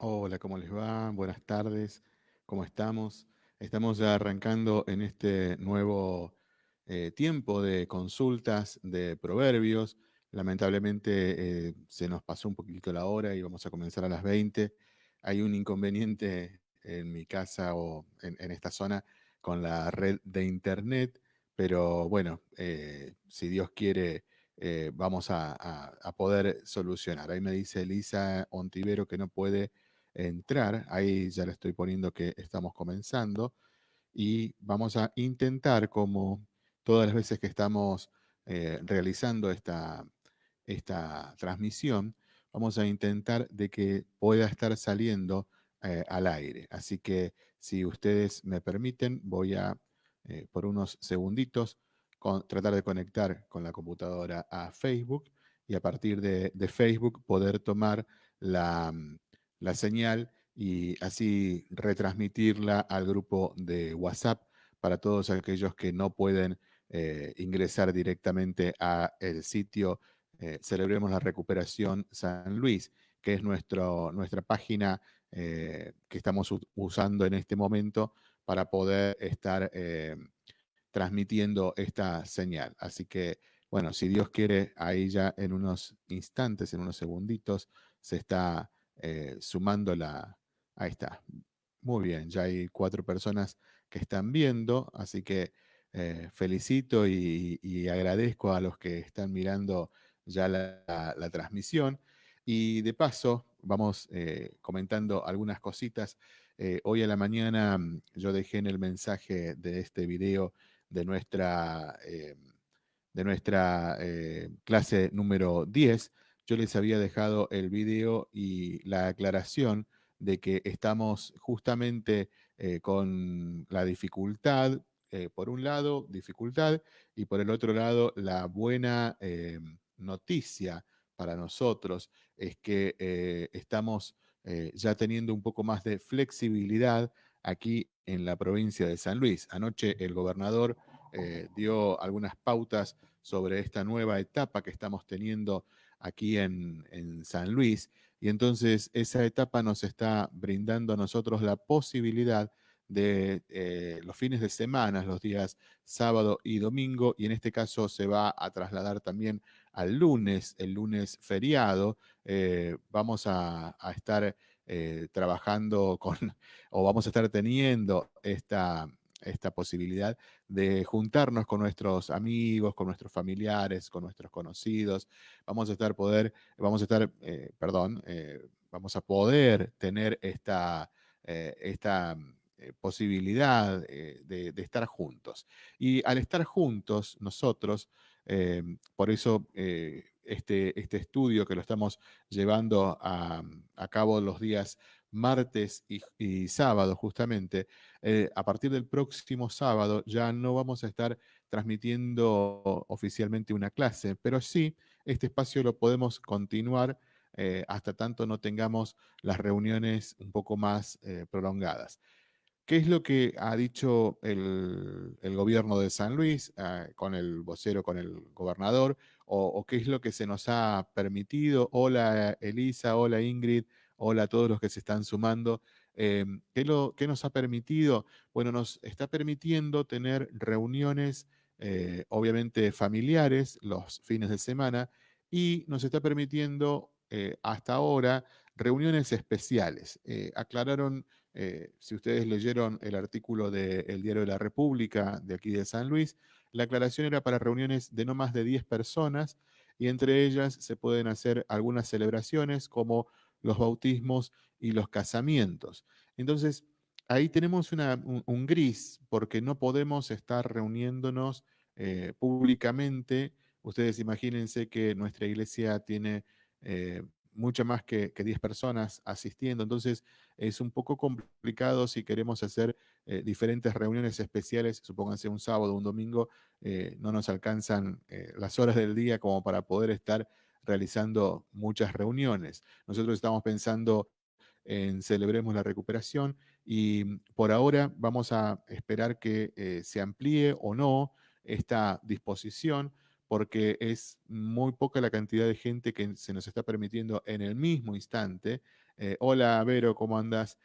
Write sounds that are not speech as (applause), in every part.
Hola, ¿cómo les va? Buenas tardes, ¿cómo estamos? Estamos ya arrancando en este nuevo eh, tiempo de consultas de proverbios. Lamentablemente eh, se nos pasó un poquito la hora y vamos a comenzar a las 20. Hay un inconveniente en mi casa o en, esta zona con la red de internet, pero bueno, eh, si Dios quiere, vamos a- a poder solucionar. Ahí me dice Elisa Ontivero que no puede entrar. Ahí ya le estoy poniendo que estamos comenzando y vamos a intentar, como todas las veces que estamos eh, realizando esta, esta transmisión, vamos a intentar de que pueda estar saliendo eh, al aire. Así que si ustedes me permiten, voy a, eh, por unos segunditos, con- tratar de conectar con la computadora a Facebook y a partir de, Facebook poder tomar la, mm, la señal y así retransmitirla al grupo de WhatsApp para todos aquellos que no pueden eh, ingresar directamente a el sitio eh, Celebremos la Recuperación San Luis, que es nuestro, nuestra página eh, que estamos usando en este momento para poder estar transmitiendo esta señal. Así que, bueno, si Dios quiere, ahí ya en unos instantes, en unos segunditos, se está eh, sumando la... Ahí está. Muy bien, ya hay cuatro personas que están viendo, así que eh, felicito y, agradezco a los que están mirando ya la, transmisión. Y de paso, vamos eh, comentando algunas cositas. Eh, hoy a la mañana mm, yo dejé en el mensaje de este video de nuestra, de nuestra clase número 10, yo les había dejado el video y la aclaración de que estamos justamente eh, con la dificultad, eh, por un lado, dificultad, y por el otro lado, la buena eh, noticia para nosotros es que estamos ya teniendo un poco más de flexibilidad aquí en la provincia de San Luis. Anoche el gobernador dio algunas pautas sobre esta nueva etapa que estamos teniendo aquí en, San Luis. Y entonces esa etapa nos está brindando a nosotros la posibilidad de eh, los fines de semana, los días sábado y domingo, y en este caso se va a trasladar también al lunes, el lunes feriado. Eh, vamos a, a estar eh, trabajando con, (laughs) o vamos a estar teniendo esta, esta posibilidad de juntarnos con nuestros amigos, con nuestros familiares, con nuestros conocidos. Vamos a estar poder, vamos a estar, eh, perdón, eh, vamos a poder tener esta, eh, esta eh, posibilidad de, estar juntos. Y al estar juntos, nosotros, por eso este, este estudio que lo estamos llevando a cabo los días martes y, sábado justamente, eh, a partir del próximo sábado ya no vamos a estar transmitiendo oficialmente una clase, pero sí este espacio lo podemos continuar eh, hasta tanto no tengamos las reuniones un poco más eh, prolongadas. ¿Qué es lo que ha dicho el, gobierno de San Luis eh, con el vocero, con el gobernador? O, qué es lo que se nos ha permitido? Hola Elisa, hola Ingrid, hola a todos los que se están sumando. Eh, ¿qué, lo, ¿qué, nos ha permitido? Bueno, nos está permitiendo tener reuniones, eh, obviamente familiares, los fines de semana, y nos está permitiendo eh, hasta ahora reuniones especiales. Eh, aclararon si ustedes leyeron el artículo del de Diario de la República de aquí de San Luis, la aclaración era para reuniones de no más de 10 personas y entre ellas se pueden hacer algunas celebraciones como los bautismos y los casamientos. Entonces, ahí tenemos un, gris porque no podemos estar reuniéndonos eh, públicamente. Ustedes imagínense que nuestra iglesia tiene eh, mucho más que, que 10 personas asistiendo. Entonces es un poco complicado si queremos hacer eh, diferentes reuniones especiales, supónganse un sábado, un domingo, eh, no nos alcanzan las horas del día como para poder estar realizando muchas reuniones. Nosotros estamos pensando en Celebremos la Recuperación y por ahora vamos a esperar que se amplíe o no esta disposición porque es muy poca la cantidad de gente que se nos está permitiendo en el mismo instante. Eh, hola, Vero, ¿cómo andas?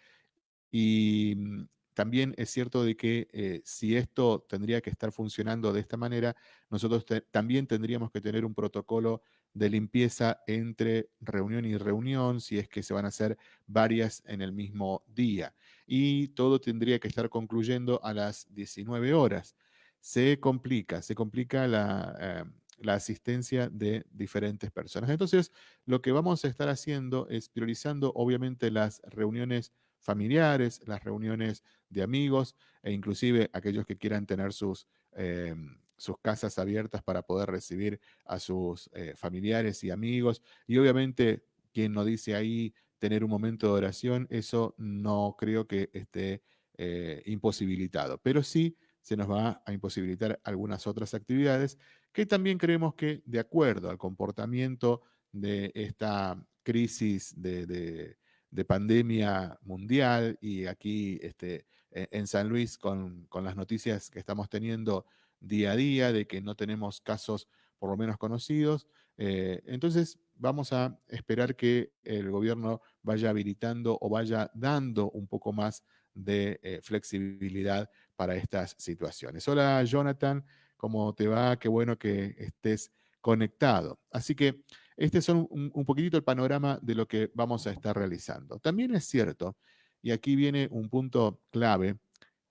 Y mm, también es cierto de que eh, si esto tendría que estar funcionando de esta manera, nosotros también tendríamos que tener un protocolo de limpieza entre reunión y reunión, si es que se van a hacer varias en el mismo día. Y todo tendría que estar concluyendo a las 19 horas. Se complica, se complica la, eh, la asistencia de diferentes personas. Entonces, lo que vamos a estar haciendo es priorizando, obviamente, las reuniones familiares, las reuniones de amigos e inclusive aquellos que quieran tener sus, em, sus casas abiertas para poder recibir a sus eh, familiares y amigos. Y obviamente, quien no dice ahí tener un momento de oración, eso no creo que esté eh, imposibilitado, pero sí se nos va a imposibilitar algunas otras actividades que también creemos que de acuerdo al comportamiento de esta crisis de de pandemia mundial y aquí este, e, en San Luis con, las noticias que estamos teniendo día a día de que no tenemos casos por lo menos conocidos. Eh, entonces vamos a esperar que el gobierno vaya habilitando o vaya dando un poco más de eh, flexibilidad para estas situaciones. Hola Jonathan, ¿cómo te va? Qué bueno que estés conectado. Así que este es un, un, poquitito el panorama de lo que vamos a estar realizando. También es cierto, y aquí viene un punto clave,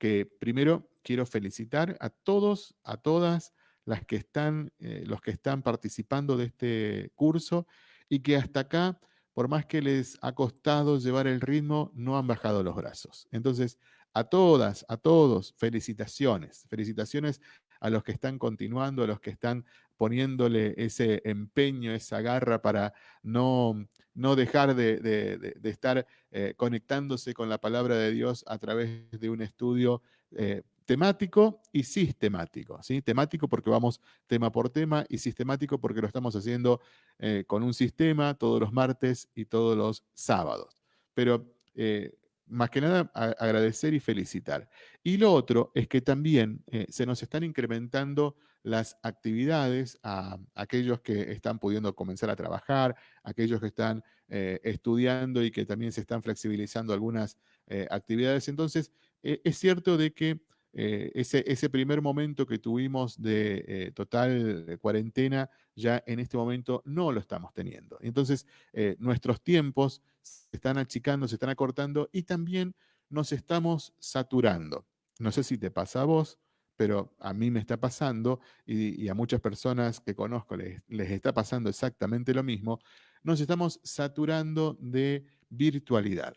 que primero quiero felicitar a todos, a todas las que están, eh, los que están participando de este curso y que hasta acá, por más que les ha costado llevar el ritmo, no han bajado los brazos. Entonces, a todas, a todos, felicitaciones. Felicitaciones a los que están continuando, a los que están poniéndole ese empeño, esa garra para no, no dejar de, estar eh, conectándose con la palabra de Dios a través de un estudio eh, temático y sistemático. ¿sí? Temático porque vamos tema por tema y sistemático porque lo estamos haciendo eh, con un sistema todos los martes y todos los sábados. Pero más que nada agradecer y felicitar. Y lo otro es que también se nos están incrementando las actividades a aquellos que están pudiendo comenzar a trabajar, aquellos que están eh, estudiando y que también se están flexibilizando algunas eh, actividades. Entonces, eh, es cierto de que ese, ese, primer momento que tuvimos de total cuarentena, ya en este momento no lo estamos teniendo. Entonces, nuestros tiempos se están achicando, se están acortando y también nos estamos saturando. No sé si te pasa a vos, pero a mí me está pasando y, a muchas personas que conozco les, está pasando exactamente lo mismo, nos estamos saturando de virtualidad.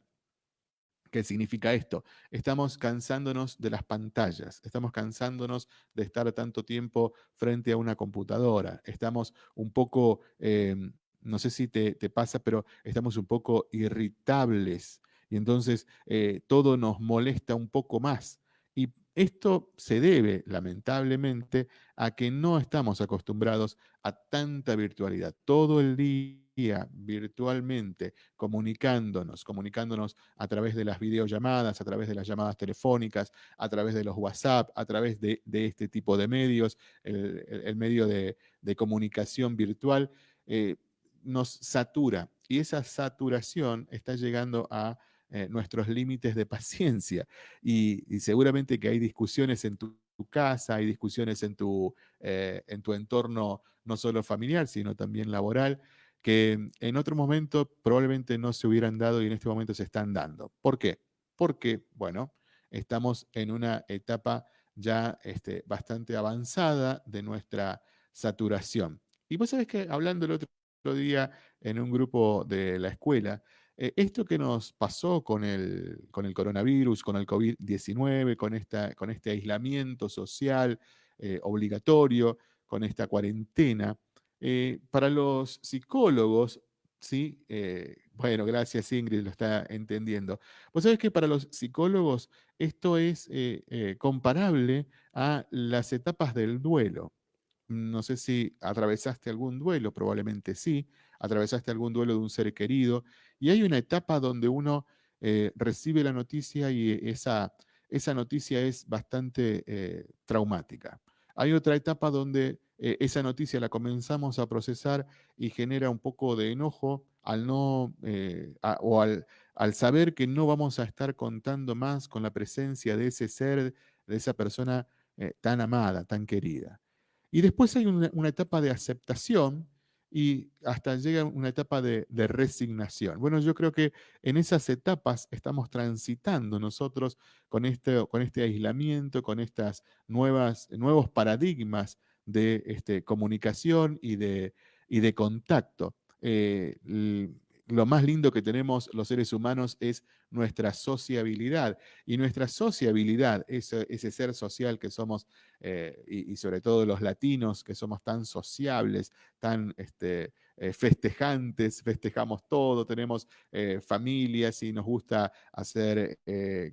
¿Qué significa esto? Estamos cansándonos de las pantallas, estamos cansándonos de estar tanto tiempo frente a una computadora, estamos un poco, em, no sé si te, pasa, pero estamos un poco irritables y entonces eh, todo nos molesta un poco más. Y esto se debe, lamentablemente, a que no estamos acostumbrados a tanta virtualidad. Todo el día virtualmente, comunicándonos, comunicándonos a través de las videollamadas, a través de las llamadas telefónicas, a través de los WhatsApp, a través de, este tipo de medios, el, medio de, comunicación virtual, eh, nos satura. Y esa saturación está llegando a eh, nuestros límites de paciencia. (laughs) Y, seguramente que hay discusiones en tu, casa, hay discusiones en tu, eh, en tu entorno no solo familiar, sino también laboral, que en otro momento probablemente no se hubieran dado y en este momento se están dando. ¿Por qué? Porque, bueno, estamos en una etapa ya este, bastante avanzada de nuestra saturación. Y vos sabés que hablando el otro día en un grupo de la escuela, eh, esto que nos pasó con el, con el coronavirus, con el COVID-19, con, con este aislamiento social eh, obligatorio, con esta cuarentena, eh, para los psicólogos, ¿sí? bueno, gracias Ingrid, lo está entendiendo. Vos sabés que para los psicólogos esto es comparable a las etapas del duelo. No sé si atravesaste algún duelo, probablemente sí, atravesaste algún duelo de un ser querido, y hay una etapa donde uno eh, recibe la noticia y esa, esa noticia es bastante eh, traumática. Hay otra etapa donde eh, esa noticia la comenzamos a procesar y genera un poco de enojo al no, eh, o al, saber que no vamos a estar contando más con la presencia de ese ser, de esa persona eh, tan amada, tan querida. Y después hay una, etapa de aceptación y hasta llega una etapa de, resignación. Bueno, yo creo que en esas etapas estamos transitando nosotros con este, con este aislamiento, con estas nuevos paradigmas de este, comunicación y de, y de contacto. Eh, lo más lindo que tenemos los seres humanos es nuestra sociabilidad. Y nuestra sociabilidad, ese, ser social que somos, eh, y, sobre todo los latinos, que somos tan sociables, tan este, eh, festejantes, festejamos todo, tenemos familias y nos gusta hacer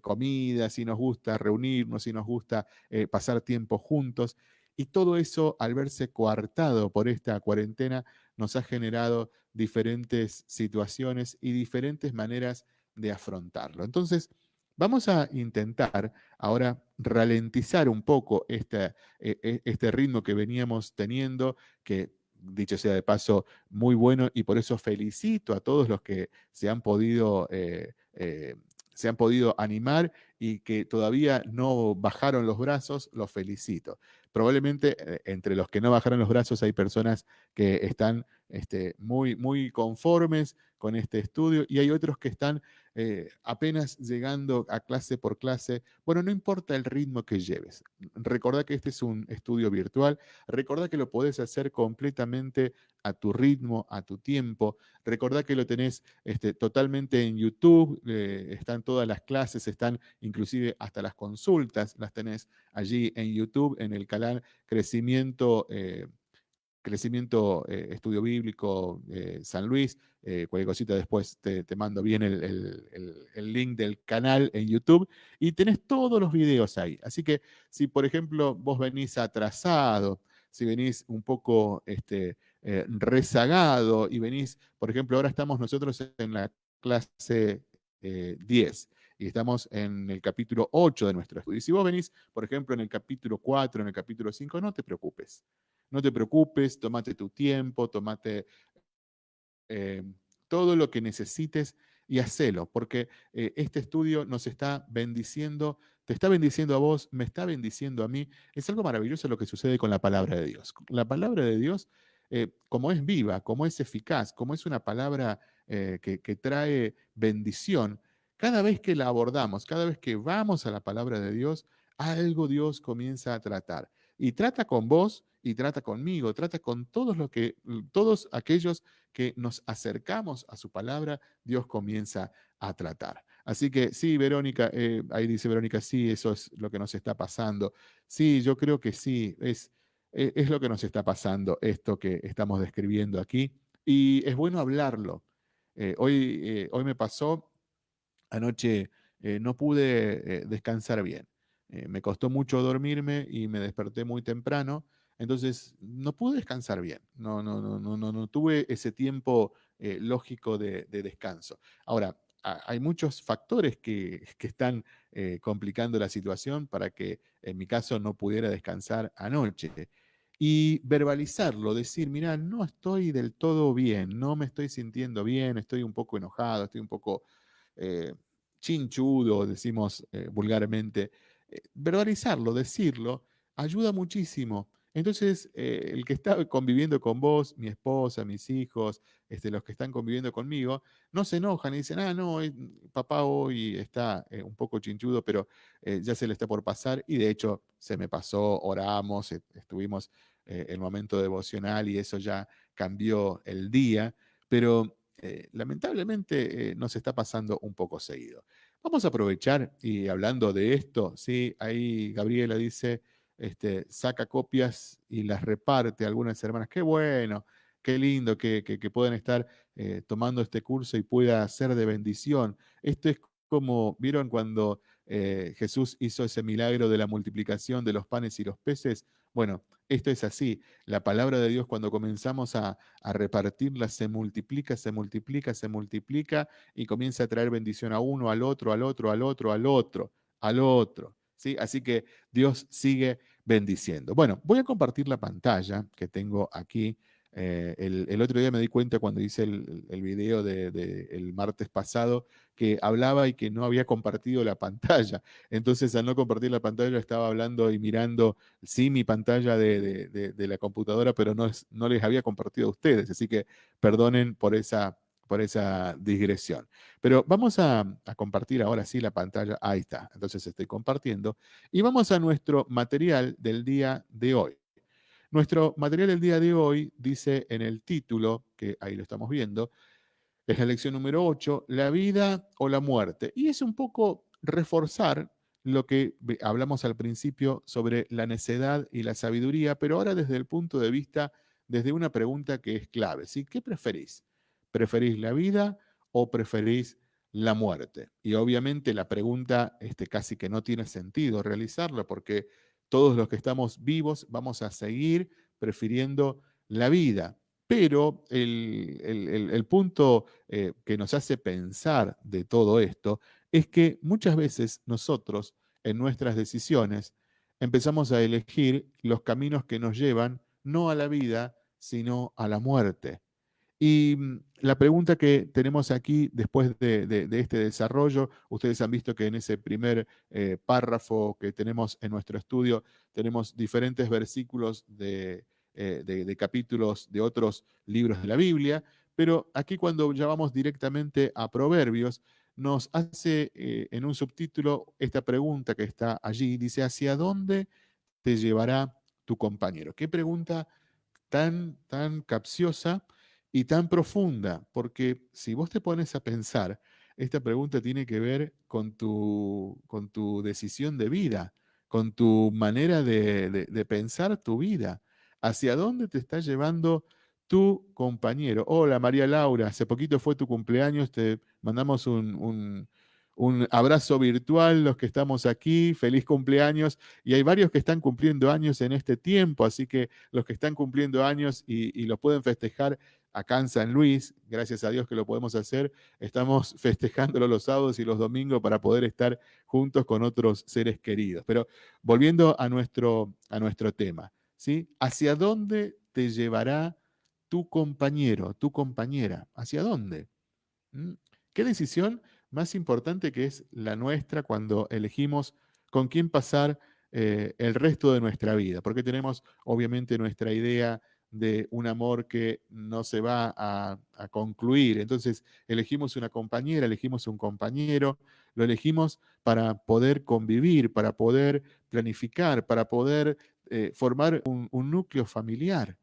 comidas, y nos gusta reunirnos, y nos gusta pasar tiempo juntos. Y todo eso, al verse coartado por esta cuarentena, nos ha generado diferentes situaciones y diferentes maneras de afrontarlo. Entonces, vamos a intentar ahora ralentizar un poco este, este ritmo que veníamos teniendo, que dicho sea de paso, muy bueno y por eso felicito a todos los que se han podido eh, eh, se han podido animar y que todavía no bajaron los brazos, los felicito. Probablemente eh, entre los que no bajaron los brazos hay personas que están este, muy, muy conformes con este estudio y hay otros que están eh, apenas llegando a clase por clase. Bueno, no importa el ritmo que lleves. Recordá que este es un estudio virtual. Recordá que lo podés hacer completamente a tu ritmo, a tu tiempo. Recordá que lo tenés este, totalmente en YouTube. Eh, están todas las clases, están inclusive hasta las consultas, las tenés allí en YouTube, en el canal Crecimiento. Eh, Crecimiento Estudio Bíblico San Luis, eh, cualquier cosita después te, mando bien el, link del canal en YouTube y tenés todos los videos ahí. Así que si, por ejemplo, vos venís atrasado, si venís un poco este, eh, rezagado y venís, por ejemplo, ahora estamos nosotros en la clase 10 eh, y estamos en el capítulo 8 de nuestro estudio. Y si vos venís, por ejemplo, en el capítulo 4, en el capítulo 5, no te preocupes. No te preocupes, tomate tu tiempo, tomate eh, todo lo que necesites y hacelo, porque eh, este estudio nos está bendiciendo, te está bendiciendo a vos, me está bendiciendo a mí. Es algo maravilloso lo que sucede con la palabra de Dios. La palabra de Dios, eh, como es viva, como es eficaz, como es una palabra que, que trae bendición, cada vez que la abordamos, cada vez que vamos a la palabra de Dios, algo Dios comienza a tratar. Y trata con vos y trata conmigo, trata con todos, que, todos aquellos que nos acercamos a su palabra, Dios comienza a tratar. Así que sí, Verónica, eh, ahí dice Verónica, sí, eso es lo que nos está pasando. Sí, yo creo que sí, es, e, es, lo que nos está pasando, esto que estamos describiendo aquí. Y es bueno hablarlo. Eh, hoy, eh, hoy me pasó, anoche no pude descansar bien. Me costó mucho dormirme y me desperté muy temprano entonces, no pude descansar bien, no, no, no, no, no, no tuve ese tiempo eh, lógico de, descanso. Ahora, hay muchos factores (laughs) que, están eh, complicando la situación para que en mi caso no pudiera descansar anoche. Y verbalizarlo, decir, mira, no estoy del todo bien, no me estoy sintiendo bien, estoy un poco enojado, estoy un poco eh, chinchudo, decimos vulgarmente. Verbalizarlo, decirlo, ayuda muchísimo. Entonces, eh, el que está conviviendo con vos, mi esposa, mis hijos, este, los que están conviviendo conmigo, no se enojan y dicen, ah, no, eh, papá hoy está eh, un poco chinchudo, pero ya se le está por pasar. Y de hecho, se me pasó, oramos, estuvimos el momento devocional y eso ya cambió el día, pero lamentablemente nos está pasando un poco seguido. Vamos a aprovechar y hablando de esto, sí, ahí Gabriela dice, este, saca copias y las reparte a algunas hermanas. Qué bueno, qué lindo que, que, puedan estar eh, tomando este curso y pueda ser de bendición. Esto es como, ¿vieron cuando eh, Jesús hizo ese milagro de la multiplicación de los panes y los peces? Bueno, esto es así. La palabra de Dios cuando comenzamos a, repartirla se multiplica, se multiplica, se multiplica y comienza a traer bendición a uno, al otro, al otro, al otro, al otro, al otro. Así que Dios sigue bendiciendo. Bueno, voy a compartir la pantalla que tengo aquí. Eh, el, otro día me di cuenta cuando hice el, video del de, el martes pasado que hablaba y que no había compartido la (laughs) pantalla. Entonces, al no compartir la pantalla, estaba hablando y mirando, sí, mi pantalla de, de la computadora, pero no, no les había compartido a ustedes. Así que perdonen por esa, por esa digresión. Pero vamos a, a, compartir ahora sí la pantalla. Ahí está. Entonces estoy compartiendo. Y vamos a nuestro material del día de hoy. Nuestro material del día de hoy dice en el título, que ahí lo estamos viendo, es la lección número 8, la vida o la muerte. Y es un poco reforzar lo que hablamos al principio sobre la necedad y la sabiduría, pero ahora desde el punto de vista, desde una pregunta que es clave. ¿sí? ¿Qué preferís? ¿Preferís la vida o preferís la muerte? Y obviamente la pregunta este, casi que no tiene sentido realizarla porque todos los que estamos vivos vamos a seguir prefiriendo la vida. Pero el, punto eh, que nos hace pensar de todo esto es que muchas veces nosotros en nuestras decisiones empezamos a elegir los caminos que nos llevan no a la vida, sino a la muerte. Y mm, la pregunta que tenemos aquí después de, este desarrollo, ustedes han visto que en ese primer eh, párrafo que tenemos en nuestro estudio, tenemos diferentes versículos de, eh, capítulos de otros libros de la Biblia, pero aquí cuando ya vamos directamente a Proverbios, nos hace eh, en un subtítulo esta pregunta que está allí, dice, ¿hacia dónde te llevará tu compañero? Qué pregunta tan, tan capciosa y tan profunda, porque si vos te pones a pensar, esta pregunta tiene que ver con tu, con tu decisión de vida, con tu manera de, pensar tu vida, hacia dónde te está llevando tu compañero. Hola María Laura, hace poquito fue tu cumpleaños, te mandamos un un abrazo virtual, los que estamos aquí, feliz cumpleaños. Y hay varios que están cumpliendo años en este tiempo, así que los que están cumpliendo años y, lo pueden festejar acá en San Luis, gracias a Dios que lo podemos hacer, estamos festejándolo los sábados y los domingos para poder estar juntos con otros seres queridos. Pero volviendo a nuestro, a nuestro tema, ¿sí? ¿Hacia dónde te llevará tu compañero, tu compañera? ¿Hacia dónde? ¿Mm? ¿Qué decisión más importante que es la nuestra cuando elegimos con quién pasar eh, el resto de nuestra vida, porque tenemos obviamente nuestra idea de un amor que no se va a, concluir. Entonces elegimos una compañera, elegimos un compañero, lo elegimos para poder convivir, para poder planificar, para poder eh, formar un núcleo familiar.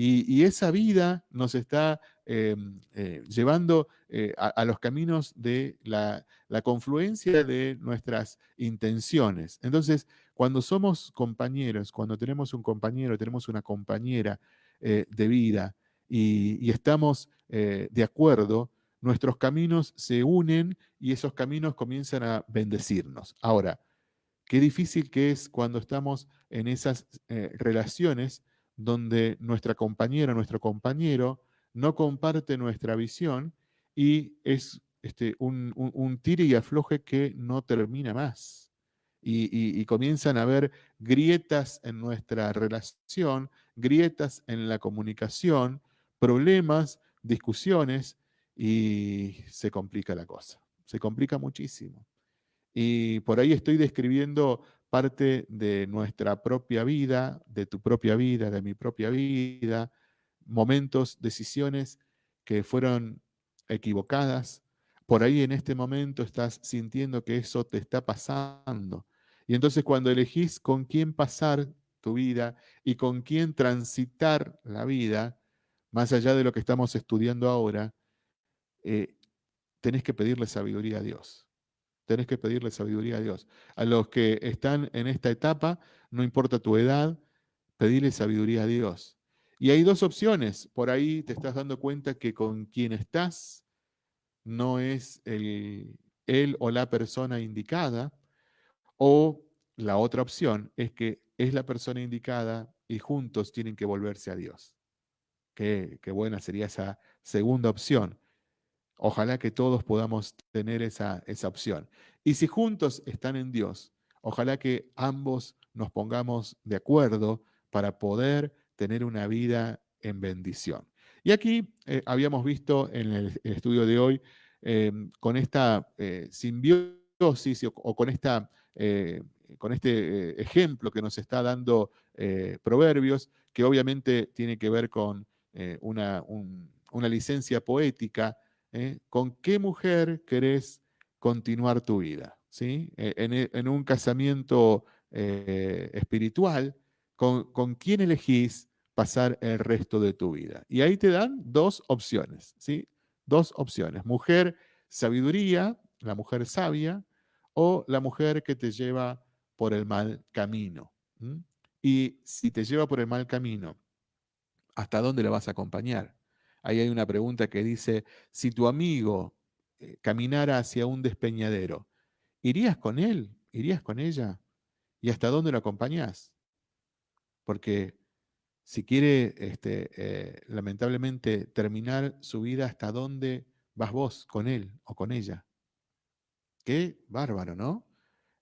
Y, esa vida nos está em, eh, llevando eh, a, los caminos de la, confluencia de nuestras intenciones. Entonces, cuando somos compañeros, cuando tenemos un compañero, tenemos una compañera eh, de vida y, estamos de acuerdo, nuestros caminos se unen y esos caminos comienzan a bendecirnos. Ahora, qué difícil que es cuando estamos en esas relaciones donde nuestra compañera, nuestro compañero no comparte nuestra visión y es este, un, un, tire y afloje que no termina más. Y, comienzan a haber grietas en nuestra relación, grietas en la comunicación, problemas, discusiones y se complica la cosa. Se complica muchísimo. Y por ahí estoy describiendo parte de nuestra propia vida, de tu propia vida, de mi propia vida, momentos, decisiones que fueron equivocadas. Por ahí en este momento estás sintiendo que eso te está pasando. Y entonces cuando elegís con quién pasar tu vida y con quién transitar la vida, más allá de lo que estamos estudiando ahora, eh, tenés que pedirle sabiduría a Dios tenés que pedirle sabiduría a Dios. A los que están en esta etapa, no importa tu edad, pedirle sabiduría a Dios. Y hay dos opciones. Por ahí te estás dando cuenta que con quien estás no es el, él o la persona indicada. O la otra opción es que es la persona indicada y juntos tienen que volverse a Dios. Qué, qué buena sería esa segunda opción. Ojalá que todos podamos tener esa, esa opción. Y si juntos están en Dios, ojalá que ambos nos pongamos de acuerdo para poder tener una vida en bendición. Y aquí eh, habíamos visto en el, estudio de hoy, em, con esta eh, simbiosis o, con, esta, eh, con este ejemplo que nos está dando Proverbios, que obviamente tiene que ver con una, una, licencia poética, ¿con qué mujer querés continuar tu vida? ¿Sí? En, en, un casamiento espiritual, ¿con, ¿con quién elegís pasar el resto de tu vida. Y ahí te dan dos opciones, ¿sí? Dos opciones. Mujer sabiduría, la mujer sabia, o la mujer que te lleva por el mal camino. Y si te lleva por el mal camino, ¿hasta dónde la vas a acompañar? Ahí hay una pregunta que dice, si tu amigo eh, caminara hacia un despeñadero, ¿irías con él? ¿Irías con ella? ¿Y hasta dónde lo acompañás? Porque si quiere, este, eh, lamentablemente, terminar su vida, ¿hasta dónde vas vos con él o con ella? Qué bárbaro, ¿no?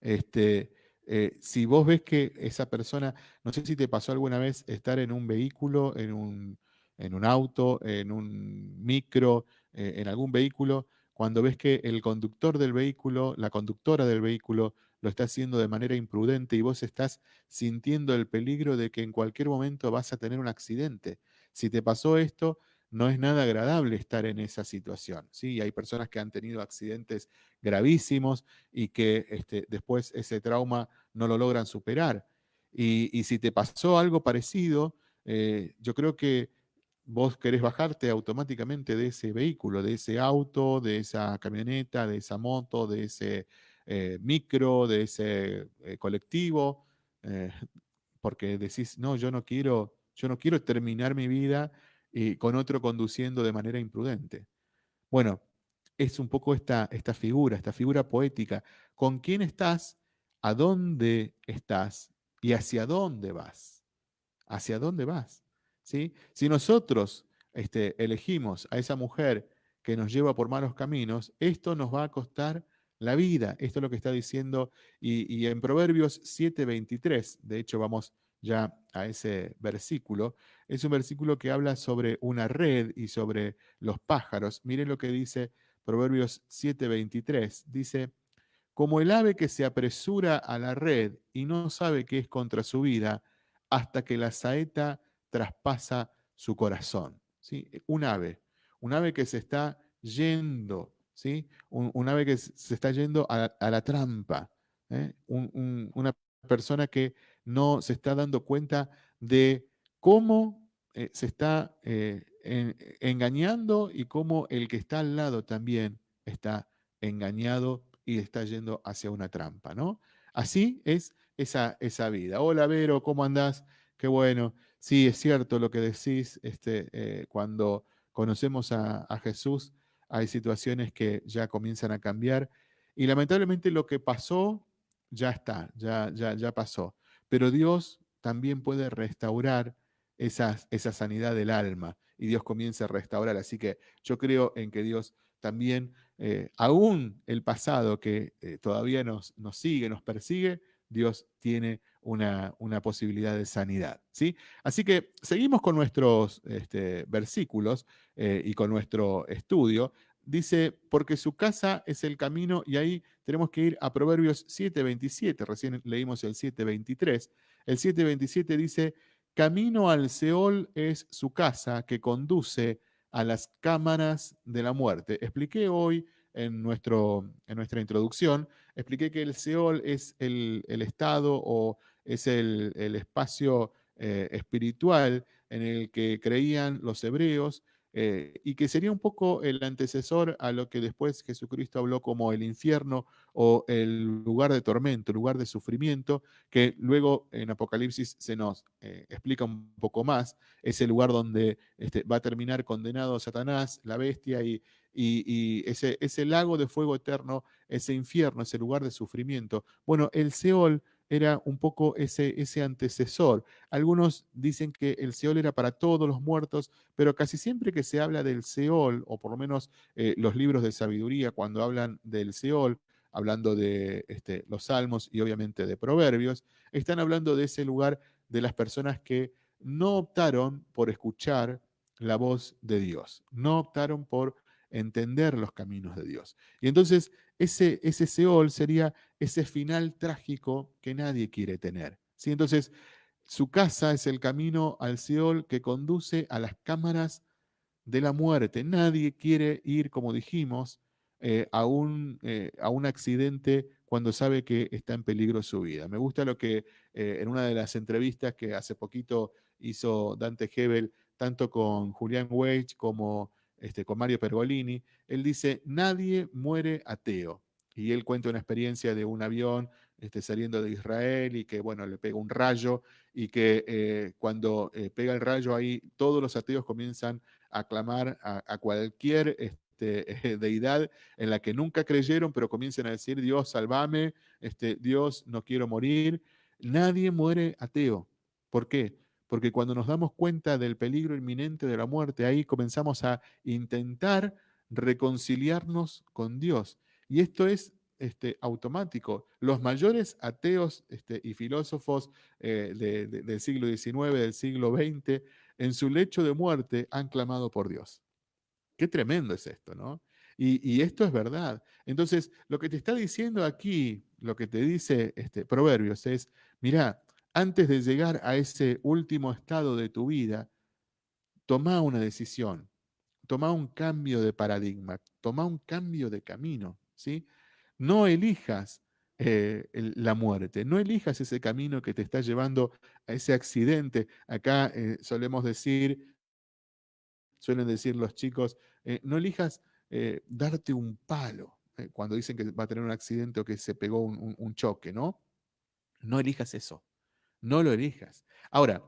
Este, eh, si vos ves que esa persona, no sé si te pasó alguna vez estar en un vehículo, en un, en un auto, en un micro, eh, en algún vehículo, cuando ves que el conductor del vehículo, la conductora del vehículo, lo está haciendo de manera imprudente y vos estás sintiendo el peligro de que en cualquier momento vas a tener un accidente. Si te pasó esto, no es nada agradable estar en esa situación. ¿sí? hay personas que han tenido accidentes gravísimos y que este, después ese trauma no lo logran superar. Y, si te pasó algo parecido, eh, yo creo que vos querés bajarte automáticamente de ese vehículo, de ese auto, de esa camioneta, de esa moto, de ese eh, micro, de ese eh, colectivo, eh, porque decís, no, yo no quiero, yo no quiero terminar mi vida con otro conduciendo de manera imprudente. Bueno, es un poco esta, esta figura, esta figura poética. ¿Con quién estás? ¿A dónde estás? ¿Y hacia dónde vas? ¿Hacia dónde vas? ¿Sí? Si nosotros este, elegimos a esa mujer que nos lleva por malos caminos, esto nos va a costar la vida. Esto es lo que está diciendo. Y, en Proverbios 7:23, de hecho vamos ya a ese versículo, es un versículo que habla sobre una red y sobre los pájaros. Miren lo que dice Proverbios 7:23. Dice, como el ave que se apresura a la red y no sabe qué es contra su vida, hasta que la saeta traspasa su corazón. ¿Sí? Un ave, un ave que se está yendo ¿sí? Un, ave que se está yendo a, la trampa, ¿eh? una persona que no se está dando cuenta de cómo eh, se está eh, engañando y cómo el que está al lado también está engañado y está yendo hacia una trampa, ¿no? Así es esa, esa vida. Hola Vero, ¿cómo andás? Qué bueno. Sí, es cierto lo que decís, este, cuando conocemos a, a Jesús, hay situaciones que ya comienzan a cambiar y lamentablemente lo que pasó ya está, ya, ya, ya pasó. Pero Dios también puede restaurar esa sanidad del alma y Dios comienza a restaurar. Así que yo creo en que Dios también, eh, aún el pasado que eh, todavía nos, nos sigue, nos persigue, Dios tiene una, una, posibilidad de sanidad. ¿sí? Así que seguimos con nuestros este, versículos eh, y con nuestro estudio. Dice, porque su casa es el camino, y ahí tenemos que ir a Proverbios 7.27, recién leímos el 7.23. El 7.27 dice, camino al Seol es su casa que conduce a las cámaras de la muerte. Expliqué hoy en, nuestro, en nuestra introducción, expliqué que el Seol es el, estado o es el, espacio eh, espiritual en el que creían los hebreos eh, y que sería un poco el antecesor a lo que después Jesucristo habló como el infierno o el lugar de tormento, lugar de sufrimiento, que luego en Apocalipsis se nos eh, explica un poco más, es el lugar donde este, va a terminar condenado Satanás, la bestia y, y, ese, ese lago de fuego eterno, ese infierno, ese lugar de sufrimiento. Bueno, el Seol era un poco ese, ese antecesor. Algunos dicen que el Seol era para todos los muertos, pero casi siempre que se habla del Seol, o por lo menos eh, los libros de sabiduría, cuando hablan del Seol, hablando de este, los salmos y obviamente de proverbios, están hablando de ese lugar de las personas que no optaron por escuchar la voz de Dios, no optaron por entender los caminos de Dios. Y entonces ese, ese Seol sería ese final trágico que nadie quiere tener. ¿sí? Entonces, su casa es el camino al Seol que conduce a las cámaras de la muerte. Nadie quiere ir, como dijimos, eh, a, un, eh, a, un, accidente cuando sabe que está en peligro su vida. Me gusta lo que eh, en una de las entrevistas que hace poquito hizo Dante Hebel, tanto con Julián Weich como este, con Mario Pergolini, él dice, nadie muere ateo. Y él cuenta una experiencia de un avión este, saliendo de Israel y que, bueno, le pega un rayo y que eh, cuando eh, pega el rayo ahí, todos los ateos comienzan a clamar a, cualquier este, (laughs) deidad en la que nunca creyeron, pero comienzan a decir, Dios, salvame, este, Dios, no quiero morir. Nadie muere ateo. ¿Por qué? Porque cuando nos damos cuenta del peligro inminente de la muerte, ahí comenzamos a intentar reconciliarnos con Dios. Y esto es este, automático. Los mayores ateos este, y filósofos eh, del siglo XIX, del siglo XX, en su lecho de muerte han clamado por Dios. Qué tremendo es esto, ¿no? Y, esto es verdad. Entonces, lo que te está diciendo aquí, lo que te dice este, Proverbios es, mira, antes de llegar a ese último estado de tu vida, toma una decisión, toma un cambio de paradigma, toma un cambio de camino, ¿sí? No elijas eh, la muerte, no elijas ese camino que te está llevando a ese accidente. Acá eh, solemos decir, suelen decir los chicos, eh, no elijas darte un palo cuando dicen que va a tener un accidente o que se pegó un choque, ¿no? No elijas eso no lo elijas. Ahora,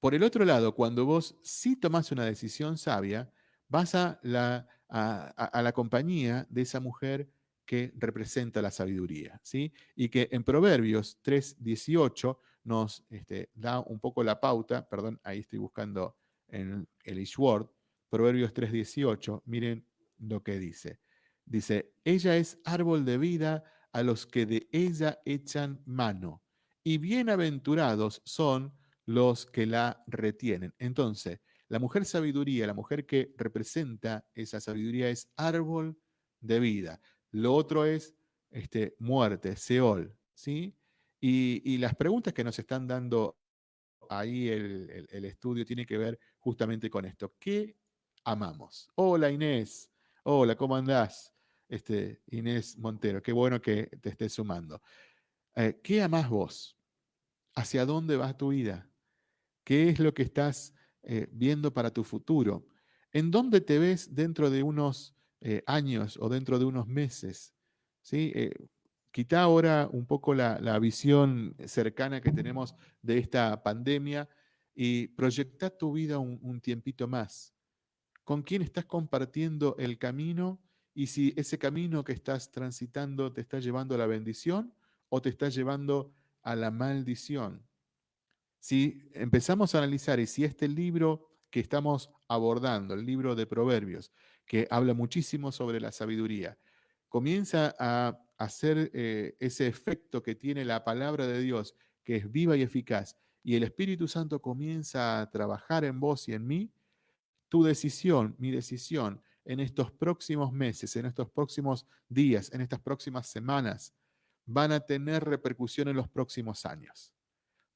por el otro lado, cuando vos sí tomás una decisión sabia, vas a la, a, la compañía de esa mujer que representa la sabiduría, ¿sí? Y que en Proverbios 3.18 nos este, da un poco la pauta, perdón, ahí estoy buscando en el Ishword, Proverbios 3.18, miren lo que dice. Dice, ella es árbol de vida a los que de ella echan mano y bienaventurados son los que la retienen. Entonces, la mujer sabiduría, la mujer que representa esa sabiduría es árbol de vida. Lo otro es este, muerte, Seol. ¿sí? Y, las preguntas que nos están dando ahí el, estudio tiene que ver justamente con esto. ¿Qué amamos? Hola Inés. Hola, ¿cómo andás? Este, Inés Montero, qué bueno que te estés sumando. Eh, ¿Qué amás vos? ¿Hacia dónde va tu vida? ¿Qué es lo que estás eh, viendo para tu futuro? ¿En dónde te ves dentro de unos eh, años o dentro de unos meses? ¿Sí? Eh, quita ahora un poco la, visión cercana que tenemos de esta pandemia y proyecta tu vida un, un tiempito más. ¿Con quién estás compartiendo el camino? Y si ese camino que estás transitando te está llevando a la bendición o te está llevando a la maldición. Si empezamos a analizar y si este libro que estamos abordando, el libro de Proverbios, que habla muchísimo sobre la sabiduría, comienza a hacer eh, ese efecto que tiene la palabra de Dios, que es viva y eficaz, y el Espíritu Santo comienza a trabajar en vos y en mí, tu decisión, mi decisión, en estos próximos meses, en estos próximos días, en estas próximas semanas, van a tener repercusión en los próximos años.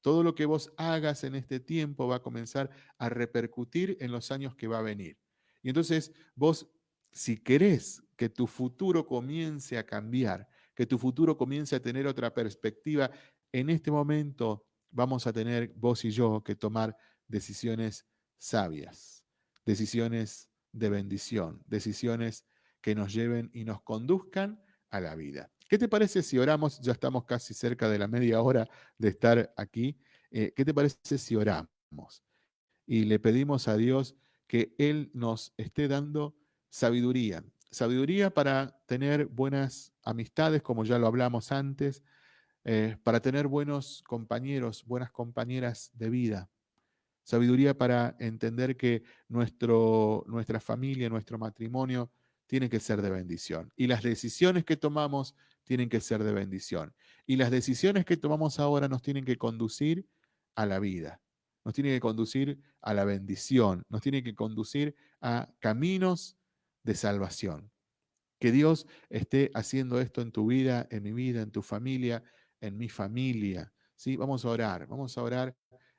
Todo lo que vos hagas en este tiempo va a comenzar a repercutir en los años que va a venir. Y entonces vos, si querés que tu futuro comience a cambiar, que tu futuro comience a tener otra perspectiva, en este momento vamos a tener vos y yo que tomar decisiones sabias, decisiones de bendición, decisiones que nos lleven y nos conduzcan a la vida. ¿Qué te parece si oramos? Ya estamos casi cerca de la media hora de estar aquí. Eh, ¿Qué te parece si oramos? Y le pedimos a Dios que Él nos esté dando sabiduría. Sabiduría para tener buenas amistades, como ya lo hablamos antes, eh, para tener buenos compañeros, buenas compañeras de vida. Sabiduría para entender que nuestro, nuestra familia, nuestro matrimonio, tiene que ser de bendición. Y las decisiones que tomamos tienen que ser de bendición. Y las decisiones que tomamos ahora nos tienen que conducir a la vida, nos tienen que conducir a la bendición, nos tienen que conducir a caminos de salvación. Que Dios esté haciendo esto en tu vida, en mi vida, en tu familia, en mi familia. ¿sí? Vamos a orar, vamos a orar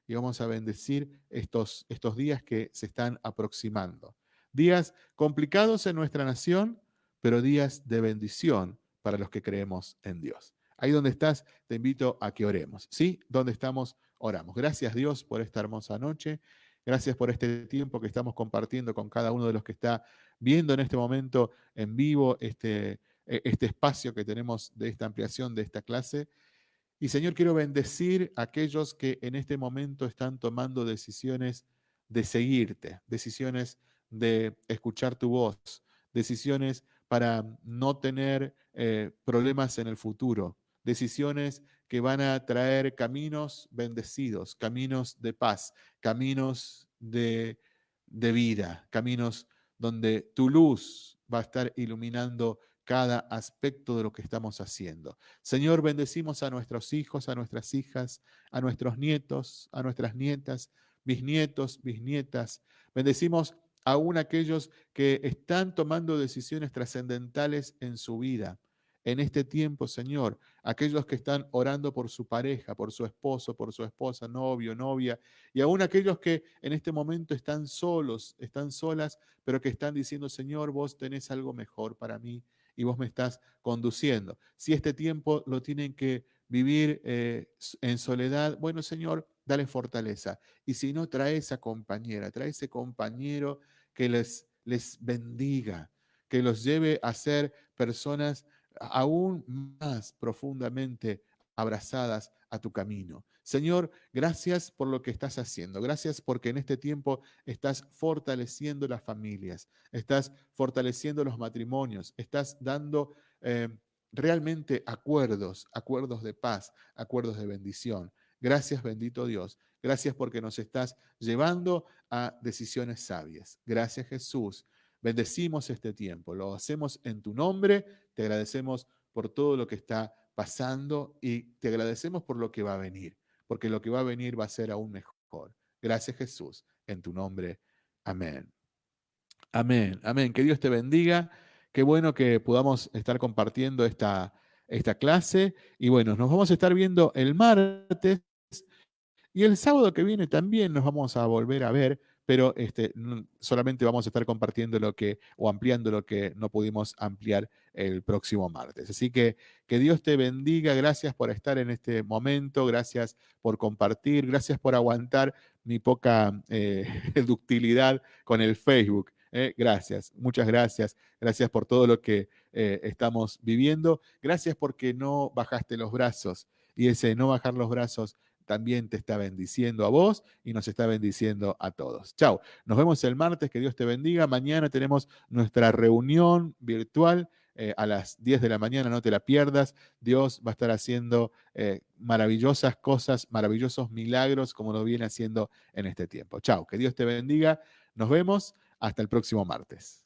y vamos a bendecir estos, estos días que se están aproximando. Días complicados en nuestra nación, pero días de bendición para los que creemos en Dios. Ahí donde estás, te invito a que oremos. ¿Sí? Donde estamos, oramos. Gracias Dios por esta hermosa noche. Gracias por este tiempo que estamos compartiendo con cada uno de los que está viendo en este momento en vivo este, e, este espacio que tenemos de esta ampliación de esta clase. Y Señor, quiero bendecir a aquellos que en este momento están tomando decisiones de seguirte, decisiones de escuchar tu voz, decisiones para no tener eh, problemas en el futuro, decisiones que van a traer caminos bendecidos, caminos de paz, caminos de, de vida, caminos donde tu luz va a estar iluminando cada aspecto de lo que estamos haciendo. Señor, bendecimos a nuestros hijos, a nuestras hijas, a nuestros nietos, a nuestras nietas, bisnietos, bisnietas. Bendecimos aún aquellos que están tomando decisiones trascendentales en su vida. En este tiempo, Señor, aquellos que están orando por su pareja, por su esposo, por su esposa, novio, novia, y aún aquellos que en este momento están solos, están solas, pero que están diciendo, Señor, vos tenés algo mejor para mí y vos me estás conduciendo. Si este tiempo lo tienen que vivir eh, en soledad, bueno, Señor, dale fortaleza. Y si no, trae esa compañera, trae ese compañero que les, les bendiga, que los lleve a ser personas aún más profundamente abrazadas a tu camino. Señor, gracias por lo que estás haciendo. Gracias porque en este tiempo estás fortaleciendo las familias, estás fortaleciendo los matrimonios, estás dando eh, realmente acuerdos, acuerdos de paz, acuerdos de bendición. Gracias, bendito Dios. Gracias porque nos estás llevando a decisiones sabias. Gracias, Jesús. Bendecimos este tiempo. Lo hacemos en tu nombre. Te agradecemos por todo lo que está pasando y te agradecemos por lo que va a venir, porque lo que va a venir va a ser aún mejor. Gracias, Jesús. En tu nombre. Amén. Amén. Amén. Que Dios te bendiga. Qué bueno que podamos estar compartiendo esta, esta clase. Y bueno, nos vamos a estar viendo el martes y el sábado que viene también nos vamos a volver a ver, pero este, solamente vamos a estar compartiendo lo que o ampliando lo que no pudimos ampliar el próximo martes. Así que que Dios te bendiga, gracias por estar en este momento, gracias por compartir, gracias por aguantar mi poca eh, (laughs) ductilidad con el Facebook. Eh, gracias, muchas gracias. Gracias por todo lo que eh, estamos viviendo. Gracias porque no bajaste los brazos. Y ese no bajar los brazos también te está bendiciendo a vos y nos está bendiciendo a todos. Chao. Nos vemos el martes. Que Dios te bendiga. Mañana tenemos nuestra reunión virtual. Eh, a las 10 de la mañana, no te la pierdas. Dios va a estar haciendo maravillosas cosas, maravillosos milagros como lo viene haciendo en este tiempo. Chao, que Dios te bendiga. Nos vemos. Hasta el próximo martes.